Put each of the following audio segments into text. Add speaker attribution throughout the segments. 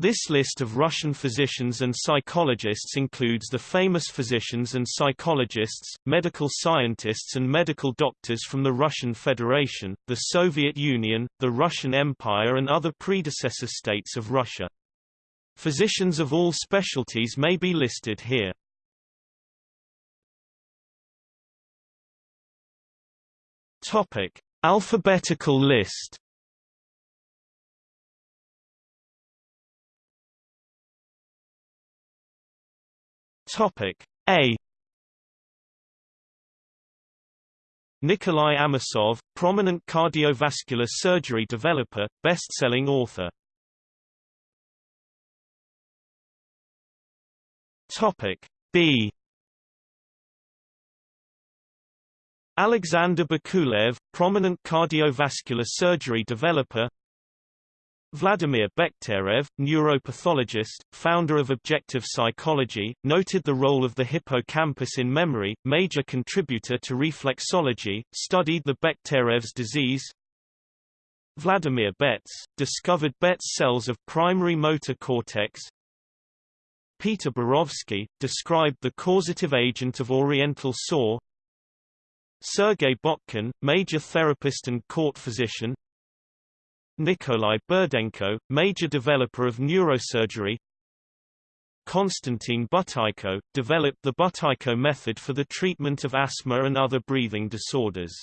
Speaker 1: This list of Russian physicians and psychologists includes the famous physicians and psychologists, medical scientists and medical doctors from the Russian Federation, the Soviet Union, the Russian Empire and other predecessor states of Russia. Physicians of all specialties may be listed here. Topic: Alphabetical list Topic A Nikolai Amosov, prominent cardiovascular surgery developer, best-selling author. Topic B Alexander Bakulev, prominent cardiovascular surgery developer, Vladimir Bekhterev, neuropathologist, founder of objective psychology, noted the role of the hippocampus in memory, major contributor to reflexology, studied the Bekhterev's disease. Vladimir Betz, discovered Betz cells of primary motor cortex. Peter Borovsky, described the causative agent of oriental sore. Sergei Botkin, major therapist and court physician. Nikolai Burdenko, major developer of neurosurgery Konstantin Buteyko, developed the Buteyko method for the treatment of asthma and other breathing disorders.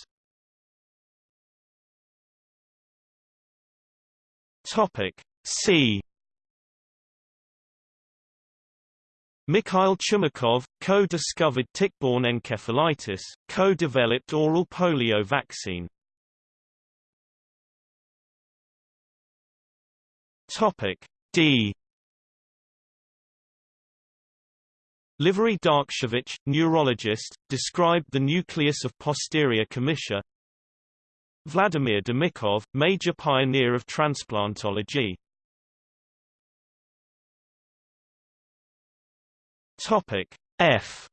Speaker 1: Topic C. Mikhail Chumakov, co-discovered tick-borne encephalitis, co-developed oral polio vaccine. Topic D. Liverij Darkshevich, neurologist, described the nucleus of posterior commissure. Vladimir Demikhov, major pioneer of transplantology. Topic F.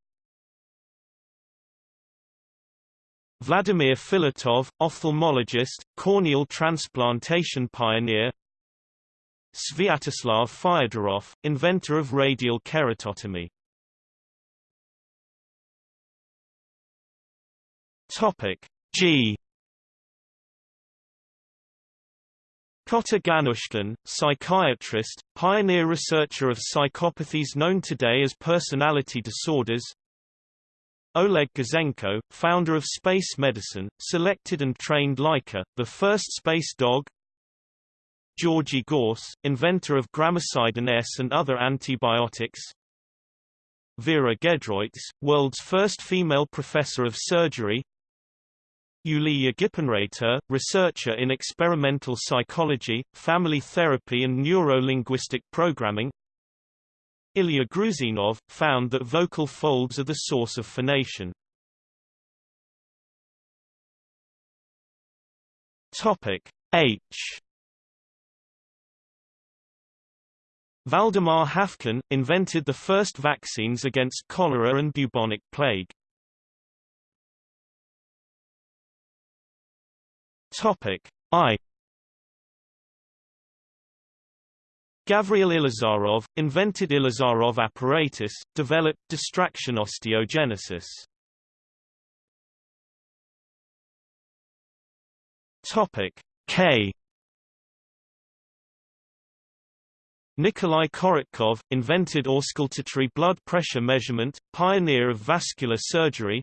Speaker 1: Vladimir Filatov, ophthalmologist, corneal transplantation pioneer Sviatoslav Fyodorov, inventor of radial keratotomy. Topic G. Kotter Gannushkin, psychiatrist, pioneer researcher of psychopathies known today as personality disorders. Oleg Gazenko, founder of space medicine, selected and trained Laika, the first space dog, Georgy Gause, inventor of gramicidin S and other antibiotics. Vera Gedroits, world's first female professor of surgery. Yulia Gippenreiter, researcher in experimental psychology, family therapy and neuro-linguistic programming. Ilya Gruzinov, found that vocal folds are the source of phonation. Topic H Valdemar Haffkine, invented the first vaccines against cholera and bubonic plague. Topic I Gavriil Ilizarov, invented Ilizarov apparatus, developed distraction osteogenesis. Topic K Nikolai Korotkov, invented auscultatory blood pressure measurement, pioneer of vascular surgery.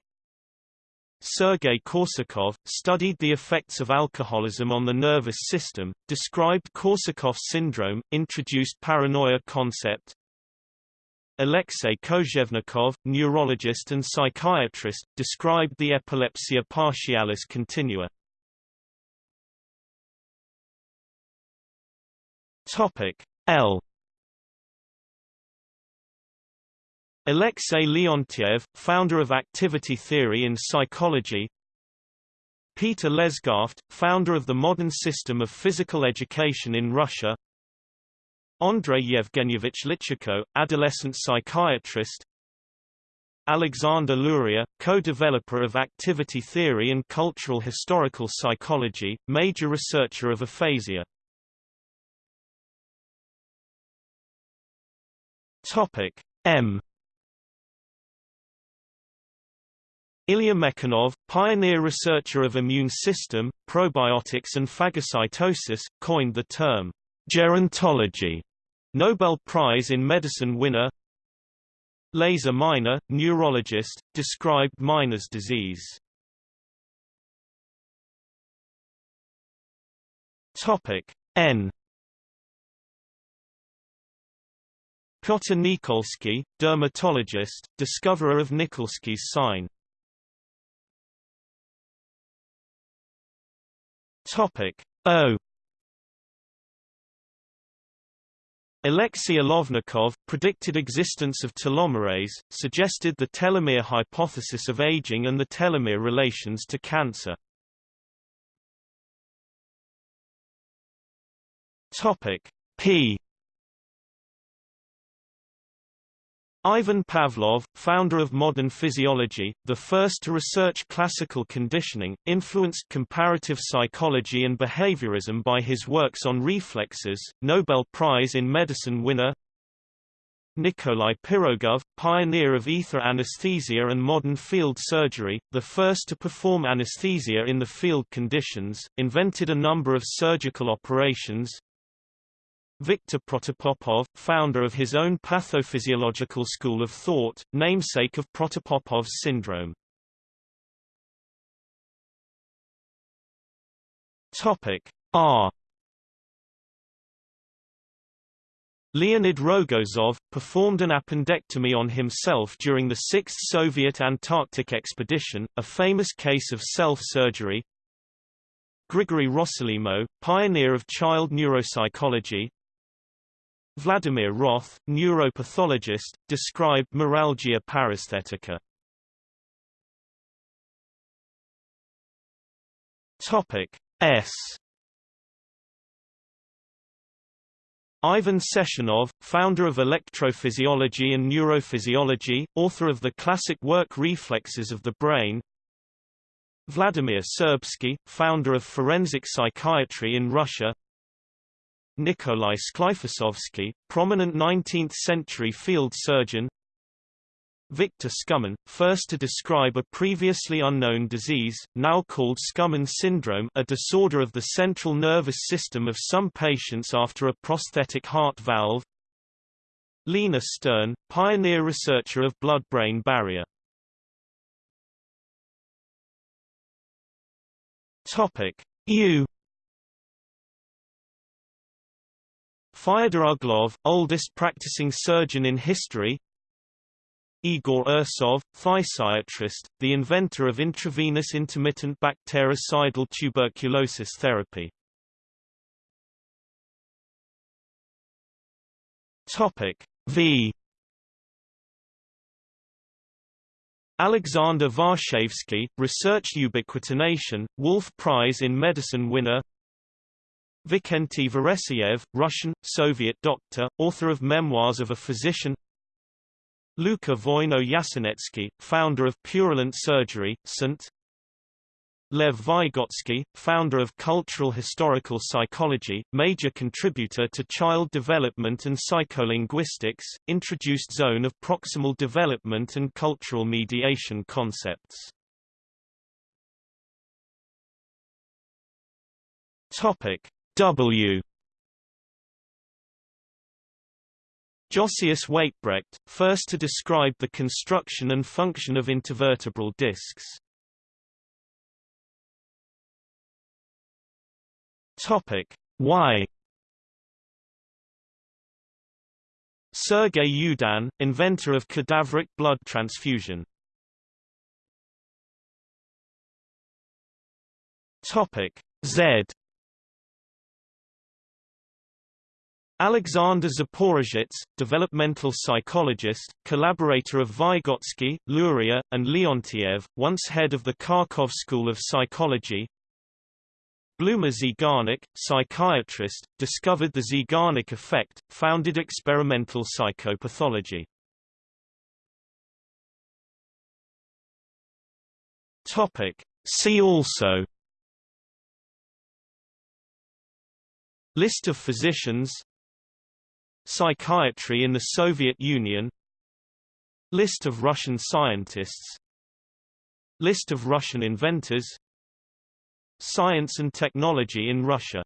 Speaker 1: Sergei Korsakov, studied the effects of alcoholism on the nervous system, described Korsakoff syndrome, introduced paranoia concept. Alexei Kozhevnikov, neurologist and psychiatrist, described the epilepsia partialis continua. Topic L. Alexei Leontiev, founder of activity theory in psychology. Peter Lesgaft, founder of the modern system of physical education in Russia. Andrei Yevgenyevich Lichko, adolescent psychiatrist. Alexander Luria, co-developer of activity theory and cultural historical psychology, major researcher of aphasia Topic M. Ilya Mechnikov, pioneer researcher of immune system, probiotics and phagocytosis, coined the term gerontology. Nobel Prize in Medicine winner Lazar Minor, neurologist, described Minor's disease. Topic N. Piotr Nikolsky, dermatologist, discoverer of Nikolsky's sign. Topic O. Alexei Olovnikov, predicted existence of telomerase, suggested the telomere hypothesis of aging and the telomere relations to cancer. Topic P Ivan Pavlov, founder of modern physiology, the first to research classical conditioning, influenced comparative psychology and behaviorism by his works on reflexes, Nobel Prize in Medicine winner Nikolai Pirogov, pioneer of ether anesthesia and modern field surgery, the first to perform anesthesia in the field conditions, invented a number of surgical operations, Viktor Protopopov, founder of his own pathophysiological school of thought, namesake of Protopopov's syndrome. Topic R. Leonid Rogozov, performed an appendectomy on himself during the 6th Soviet Antarctic expedition, a famous case of self-surgery. Grigory Rossolimo, pioneer of child neuropsychology, Vladimir Roth, neuropathologist, described meralgia paresthetica. Topic S. Ivan Sechenov, founder of electrophysiology and neurophysiology, author of the classic work Reflexes of the Brain. Vladimir Serbsky, founder of forensic psychiatry in Russia. Nikolai Sklifosovsky, prominent 19th-century field surgeon. Victor Skumin, first to describe a previously unknown disease, now called Skumin syndrome a disorder of the central nervous system of some patients after a prosthetic heart valve. Lina Stern, pioneer researcher of blood-brain barrier. Topic Fyodor Uglov, oldest practicing surgeon in history. Igor Ursov, physiatrist, the inventor of intravenous intermittent bactericidal tuberculosis therapy. Topic V. Alexander Varshavsky, research ubiquitination, Wolf Prize in Medicine winner Vikenty Veresaev, Russian, Soviet doctor, author of Memoirs of a Physician Luka Voino-Yasenetsky, founder of Purulent Surgery, St. Lev Vygotsky, founder of Cultural Historical Psychology, major contributor to child development and psycholinguistics, introduced zone of proximal development and cultural mediation concepts. Topic: W. Josias Weitbrecht, first to describe the construction and function of intervertebral discs. Topic. Y Sergei Yudin, inventor of cadaveric blood transfusion. Topic. Z Alexander Zaporozhets, developmental psychologist, collaborator of Vygotsky, Luria, and Leontiev, once head of the Kharkov School of Psychology. Bluma Zeigarnik, psychiatrist, discovered the Zeigarnik effect, founded experimental psychopathology. Topic. See also List of physicians Psychiatry in the Soviet Union. List of Russian scientists. List of Russian inventors. Science and technology in Russia